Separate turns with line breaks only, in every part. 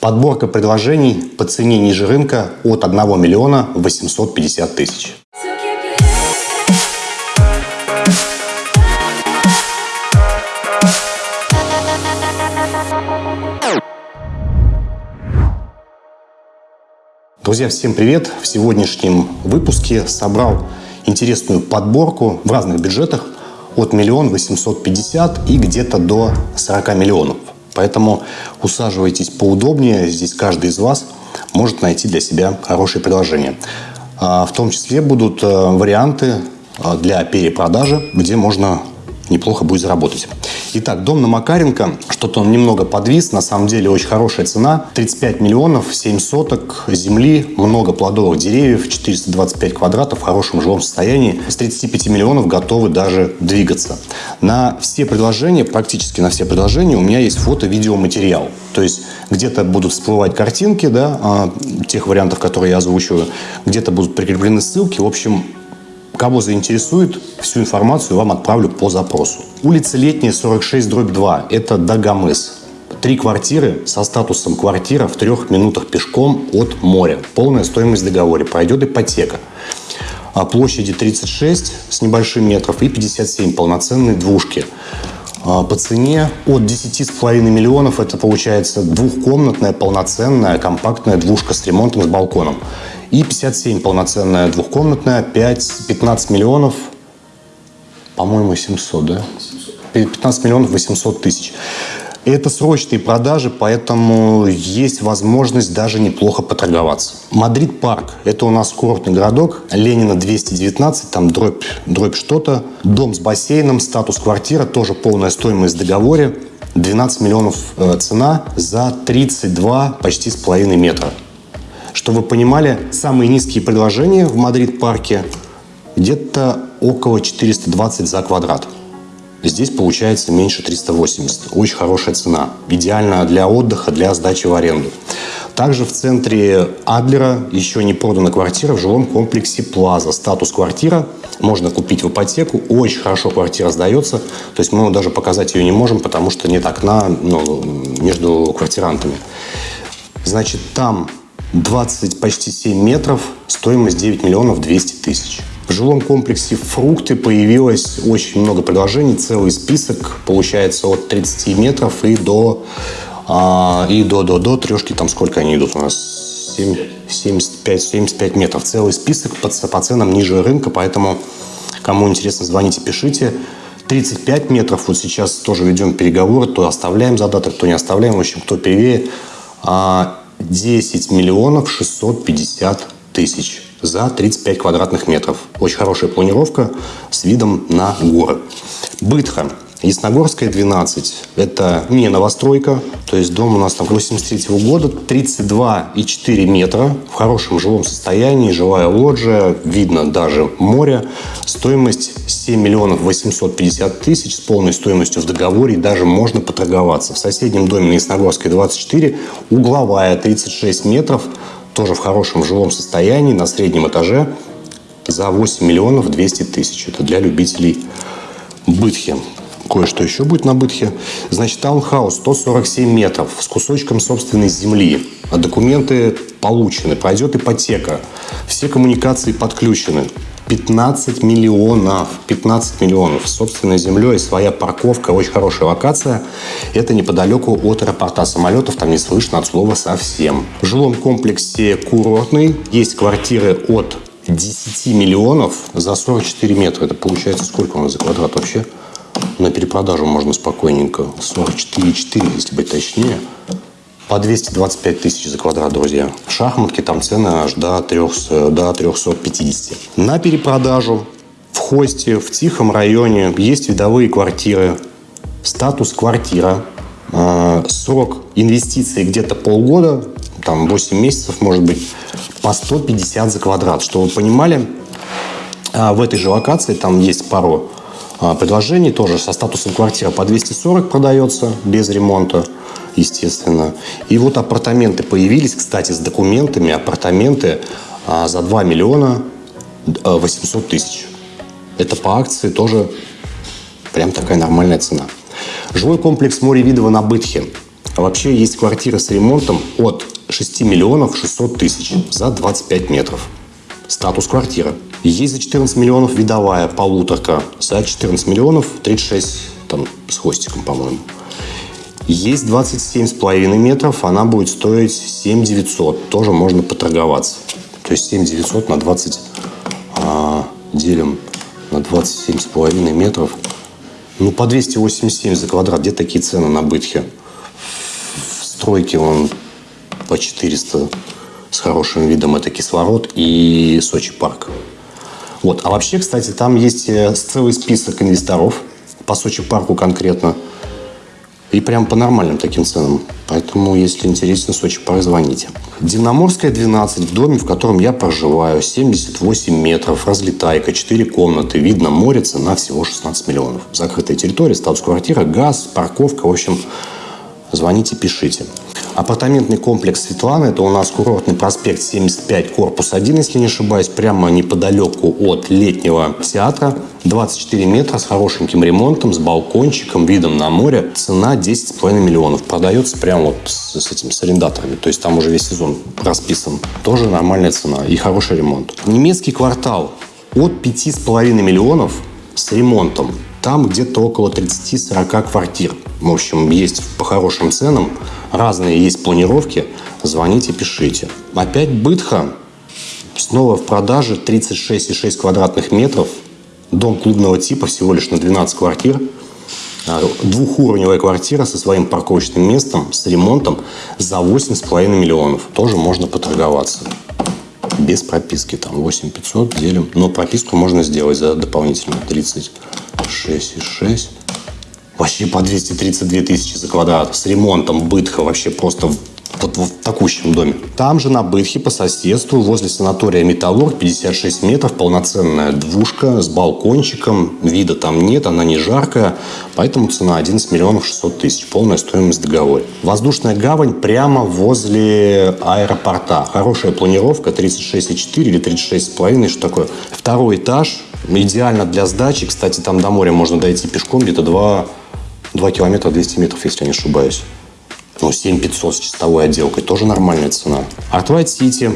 Подборка предложений по цене ниже рынка от 1 миллиона 850 тысяч. Друзья, всем привет! В сегодняшнем выпуске собрал интересную подборку в разных бюджетах от миллион восемьсот пятьдесят и где-то до 40 миллионов. Поэтому усаживайтесь поудобнее. Здесь каждый из вас может найти для себя хорошее предложение. А, в том числе будут э, варианты э, для перепродажи, где можно неплохо будет заработать. Итак, дом на Макаренко, что-то он немного подвис, на самом деле очень хорошая цена. 35 миллионов, 7 соток земли, много плодовых деревьев, 425 квадратов в хорошем жилом состоянии. С 35 миллионов готовы даже двигаться. На все предложения, практически на все предложения у меня есть фото-видеоматериал. То есть где-то будут всплывать картинки, да, а, тех вариантов, которые я озвучиваю, где-то будут прикреплены ссылки. В общем, Кого заинтересует, всю информацию вам отправлю по запросу. Улица Летняя, 46, дробь 2. Это Дагомыс. Три квартиры со статусом квартира в трех минутах пешком от моря. Полная стоимость в договоре. Пройдет ипотека. А площади 36 с небольшим метров и 57 полноценные двушки. А по цене от 10,5 миллионов это получается двухкомнатная полноценная компактная двушка с ремонтом с балконом. И 57 полноценная двухкомнатная, 5, 15 миллионов, по-моему, 700, да? 15 миллионов 800 тысяч. Это срочные продажи, поэтому есть возможность даже неплохо поторговаться. Мадрид Парк – это у нас курортный городок. Ленина 219, там дробь, дробь что-то. Дом с бассейном, статус квартира, тоже полная стоимость в договоре. 12 миллионов э, цена за 32 почти с половиной метра. Чтобы вы понимали, самые низкие предложения в Мадрид-парке где-то около 420 за квадрат. Здесь получается меньше 380. Очень хорошая цена. Идеально для отдыха, для сдачи в аренду. Также в центре Адлера еще не продана квартира в жилом комплексе Плаза. Статус квартира можно купить в ипотеку. Очень хорошо квартира сдается. То есть мы даже показать ее не можем, потому что нет окна ну, между квартирантами. Значит, там 20, почти 7 метров, стоимость 9 миллионов 200 тысяч. В жилом комплексе «Фрукты» появилось очень много предложений, целый список, получается, от 30 метров и до, а, и до, до, до трешки, там сколько они идут у нас? 7, 75, 75 метров. Целый список по, по ценам ниже рынка, поэтому кому интересно, звоните, пишите. 35 метров, вот сейчас тоже ведем переговоры, то оставляем задаток, то не оставляем, в общем, кто первее. А, 10 миллионов 650 тысяч за 35 квадратных метров. Очень хорошая планировка с видом на горы. Бытха. Ясногорская, 12. Это не новостройка. То есть дом у нас там 83 -го года. 32,4 метра. В хорошем жилом состоянии. Жилая лоджия. Видно даже море. Стоимость 7 миллионов 850 тысяч с полной стоимостью в договоре. И даже можно поторговаться. В соседнем доме на Ясногорской 24. Угловая 36 метров. Тоже в хорошем жилом состоянии. На среднем этаже. За 8 миллионов 200 тысяч. Это для любителей Бытхи кое-что еще будет на Бытхе. Значит, таунхаус 147 метров с кусочком собственной земли. А документы получены, пройдет ипотека. Все коммуникации подключены. 15 миллионов. 15 миллионов. Собственной землей, своя парковка, очень хорошая локация. Это неподалеку от аэропорта самолетов, там не слышно от слова совсем. В жилом комплексе курортный. Есть квартиры от 10 миллионов за 44 метра. Это получается сколько у нас за квадрат вообще? На перепродажу можно спокойненько. 44,4, если быть точнее. По 225 тысяч за квадрат, друзья. В шахматке там цены аж до, 300, до 350. На перепродажу в Хосте, в Тихом районе есть видовые квартиры. Статус квартира. А, срок инвестиций где-то полгода, там 8 месяцев, может быть, по 150 за квадрат. Чтобы вы понимали, а, в этой же локации там есть пару предложений тоже со статусом квартира по 240 продается без ремонта, естественно. И вот апартаменты появились, кстати, с документами. Апартаменты а, за 2 миллиона 800 тысяч. Это по акции тоже прям такая нормальная цена. Жилой комплекс Море Видова на Бытхе. А вообще есть квартиры с ремонтом от 6 миллионов 600 тысяч за 25 метров. Статус квартира. Есть за 14 миллионов видовая полуторка. За 14 миллионов 36 там, с хвостиком, по-моему. Есть 27,5 метров, она будет стоить 7 900. Тоже можно поторговаться. То есть 7 900 на 20 а, делим на 27,5 метров. Ну, по 287 за квадрат. Где такие цены на бытхе? В стройке он по 400 с хорошим видом. Это кислород и Сочи парк. Вот. А вообще, кстати, там есть э, целый список инвесторов по Сочи парку конкретно. И прям по нормальным таким ценам. Поэтому, если интересно, Сочи, позвоните. Дивноморская, 12, в доме, в котором я проживаю, 78 метров, разлетайка, 4 комнаты, видно море, цена всего 16 миллионов. Закрытая территория, статус квартира, газ, парковка, в общем, звоните, пишите. Апартаментный комплекс Светланы, это у нас курортный проспект 75, корпус 1, если не ошибаюсь, прямо неподалеку от летнего театра. 24 метра с хорошеньким ремонтом, с балкончиком, видом на море. Цена 10,5 миллионов. Продается прямо вот с, с этим, с арендаторами. То есть там уже весь сезон расписан. Тоже нормальная цена и хороший ремонт. Немецкий квартал от 5,5 миллионов с ремонтом. Там где-то около 30-40 квартир. В общем, есть по хорошим ценам. Разные есть планировки. Звоните, пишите. Опять Бытха. Снова в продаже 36,6 квадратных метров. Дом клубного типа всего лишь на 12 квартир. А, двухуровневая квартира со своим парковочным местом, с ремонтом за 8,5 миллионов. Тоже можно поторговаться. Без прописки. Там 8 500 делим. Но прописку можно сделать за дополнительно 36,6 вообще по 232 тысячи за квадрат, с ремонтом бытха вообще просто в, вот, в такущем доме. Там же на Бытхе по соседству возле санатория Металлург 56 метров, полноценная двушка с балкончиком, вида там нет, она не жаркая, поэтому цена 11 миллионов 600 тысяч, полная стоимость договора. Воздушная гавань прямо возле аэропорта. Хорошая планировка, 36,4 или 36,5, что такое. Второй этаж, идеально для сдачи, кстати, там до моря можно дойти пешком где-то 2 2 километра 200 метров, если я не ошибаюсь. Ну, 7500 с чистовой отделкой. Тоже нормальная цена. Арт Сити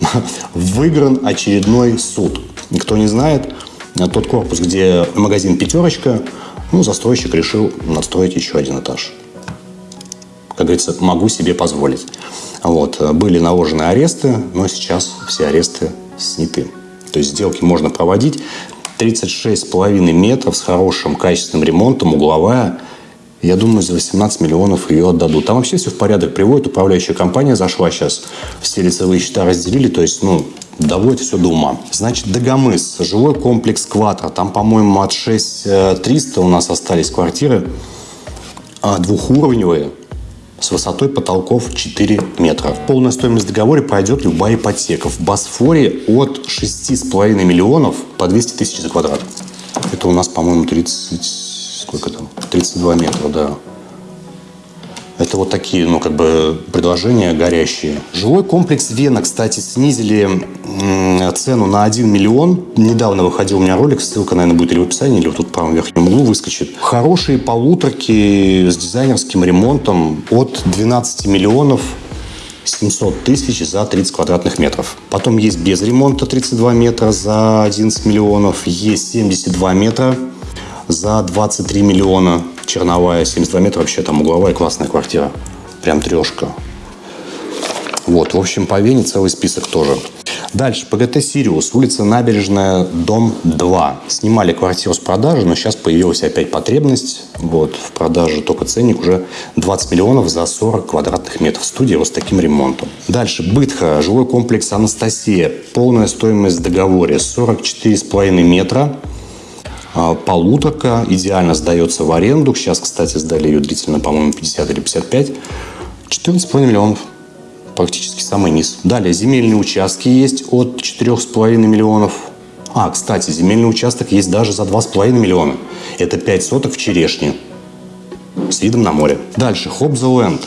выигран очередной суд. Никто не знает, тот корпус, где магазин «Пятерочка», ну, застройщик решил надстроить еще один этаж. Как говорится, могу себе позволить. Вот. Были наложены аресты, но сейчас все аресты сняты. То есть сделки можно проводить. 36,5 метров с хорошим качественным ремонтом, угловая. Я думаю, за 18 миллионов ее отдадут. Там вообще все в порядок приводит. Управляющая компания зашла сейчас. Все лицевые счета разделили. То есть, ну, доводит все до ума. Значит, Дагомыс, жилой комплекс Кватро. Там, по-моему, от 6300 у нас остались квартиры а, двухуровневые с высотой потолков 4 метра. Полная стоимость договора пройдет любая ипотека. В Босфоре от 6,5 миллионов по 200 тысяч за квадрат. Это у нас, по-моему, 30... Сколько там? 32 метра, да. Это вот такие, ну, как бы предложения горящие. Жилой комплекс Вена, кстати, снизили цену на 1 миллион. Недавно выходил у меня ролик, ссылка, наверное, будет или в описании, или вот тут в правом верхнем углу выскочит. Хорошие полуторки с дизайнерским ремонтом от 12 миллионов 700 тысяч за 30 квадратных метров. Потом есть без ремонта 32 метра за 11 миллионов. Есть 72 метра за 23 миллиона. Черновая, 72 метра, вообще там угловая классная квартира. Прям трешка. Вот, в общем, по Вене целый список тоже. Дальше, ПГТ «Сириус», улица Набережная, дом 2. Снимали квартиру с продажи, но сейчас появилась опять потребность. Вот, в продаже только ценник уже 20 миллионов за 40 квадратных метров. Студия вот с таким ремонтом. Дальше, Бытха, жилой комплекс «Анастасия». Полная стоимость в договоре 44,5 метра. А, полуторка идеально сдается в аренду. Сейчас, кстати, сдали ее длительно, по-моему, 50 или 55. 14,5 миллионов. Практически самый низ. Далее, земельные участки есть от 4,5 миллионов. А, кстати, земельный участок есть даже за 2,5 миллиона. Это 5 соток в Черешне с видом на море. Дальше, Хобзеленд.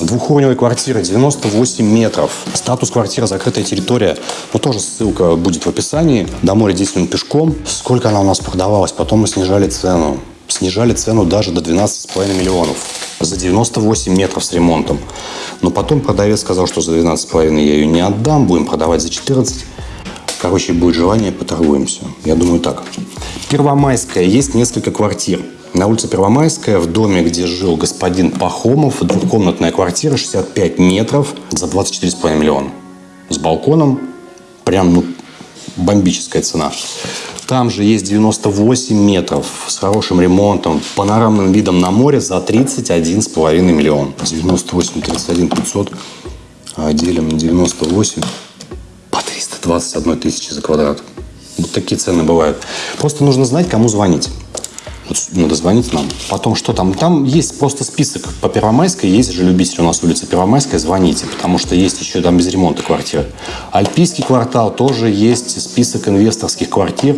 Двухуровневая квартира, 98 метров. Статус квартира, закрытая территория. Ну, тоже ссылка будет в описании. До моря 10 минут пешком. Сколько она у нас продавалась? Потом мы снижали цену. Снижали цену даже до 12,5 миллионов. за 98 метров с ремонтом. Но потом продавец сказал, что за 12,5 я ее не отдам, будем продавать за 14. Короче, будет желание, поторгуемся. Я думаю так. Первомайская. Есть несколько квартир. На улице Первомайская, в доме, где жил господин Пахомов, двухкомнатная квартира, 65 метров, за 24,5 миллиона. С балконом, прям ну, бомбическая цена. Там же есть 98 метров с хорошим ремонтом, панорамным видом на море за 31,5 миллион. 98, 31, 500, а делим на 98 по 321 тысячи за квадрат. Вот такие цены бывают. Просто нужно знать, кому звонить. Надо звонить нам. Потом что там? Там есть просто список по Первомайской. Есть же любитель у нас улица Первомайская. Звоните, потому что есть еще там без ремонта квартиры. Альпийский квартал тоже есть список инвесторских квартир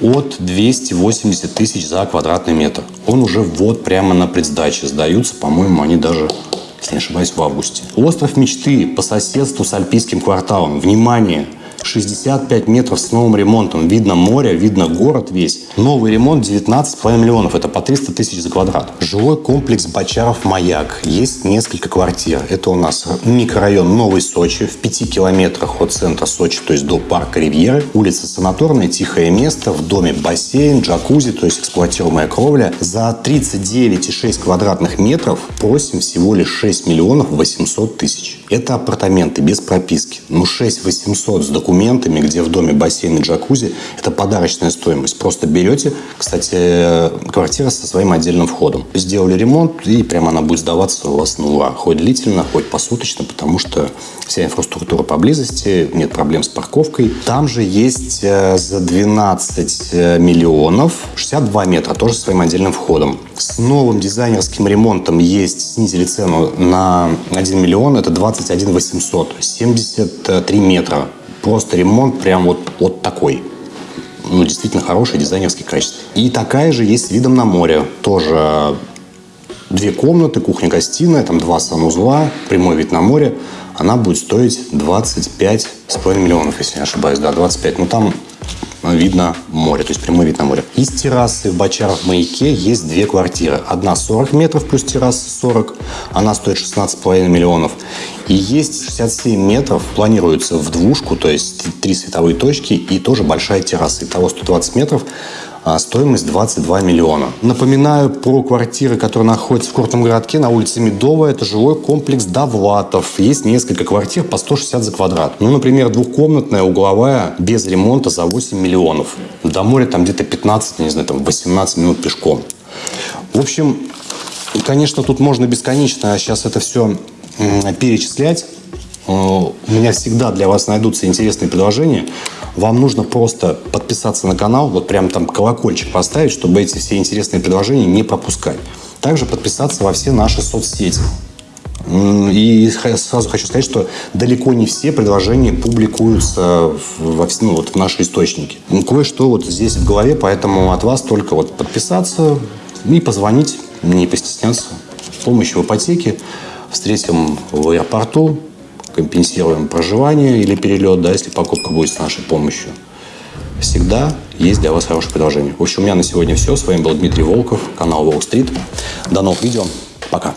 от 280 тысяч за квадратный метр. Он уже вот прямо на предсдаче сдаются. По-моему, они даже если не ошибаюсь, в августе. Остров мечты по соседству с Альпийским кварталом. Внимание! 65 метров с новым ремонтом. Видно море, видно город весь. Новый ремонт 19,5 миллионов. Это по 300 тысяч за квадрат. Жилой комплекс Бочаров-Маяк. Есть несколько квартир. Это у нас микрорайон Новый Сочи в 5 километрах от центра Сочи, то есть до парка Ривьеры. Улица Санаторная, тихое место. В доме бассейн, джакузи, то есть эксплуатируемая кровля. За 39,6 квадратных метров просим всего лишь 6 миллионов 800 тысяч. Это апартаменты без прописки. Ну 6 800 с документами документами, где в доме бассейн и джакузи. Это подарочная стоимость. Просто берете, кстати, квартира со своим отдельным входом. Сделали ремонт, и прямо она будет сдаваться у вас на ура. Хоть длительно, хоть посуточно, потому что вся инфраструктура поблизости, нет проблем с парковкой. Там же есть э, за 12 э, миллионов 62 метра, тоже со своим отдельным входом. С новым дизайнерским ремонтом есть, снизили цену на 1 миллион, это 21 800, 73 метра Просто ремонт прям вот, вот такой. Ну, действительно хороший дизайнерский качество. И такая же есть с видом на море. Тоже две комнаты, кухня-гостиная, там два санузла, прямой вид на море. Она будет стоить 25,5 миллионов, если не ошибаюсь. Да, 25. Но там видно море, то есть прямой вид на море. Из террасы в Бочаров-Маяке есть две квартиры. Одна 40 метров плюс терраса 40, она стоит 16,5 миллионов. И есть 67 метров, планируется в двушку, то есть три световые точки и тоже большая терраса. Итого 120 метров стоимость 22 миллиона. Напоминаю про квартиры, которые находятся в Куртном городке на улице Медовая. Это жилой комплекс Довлатов. Есть несколько квартир по 160 за квадрат. Ну, например, двухкомнатная, угловая, без ремонта за 8 миллионов. До моря там где-то 15, не знаю, там 18 минут пешком. В общем, конечно, тут можно бесконечно сейчас это все перечислять. Э, у меня всегда для вас найдутся интересные предложения. Вам нужно просто подписаться на канал, вот прям там колокольчик поставить, чтобы эти все интересные предложения не пропускать. Также подписаться во все наши соцсети. И сразу хочу сказать, что далеко не все предложения публикуются во, ну, вот в наши источники. Кое-что вот здесь в голове, поэтому от вас только вот подписаться и позвонить, не постесняться. С помощью ипотеки встретим в аэропорту, компенсируем проживание или перелет, да, если покупка будет с нашей помощью. Всегда есть для вас хорошее предложение. В общем, у меня на сегодня все. С вами был Дмитрий Волков, канал Wall Street. До новых видео. Пока.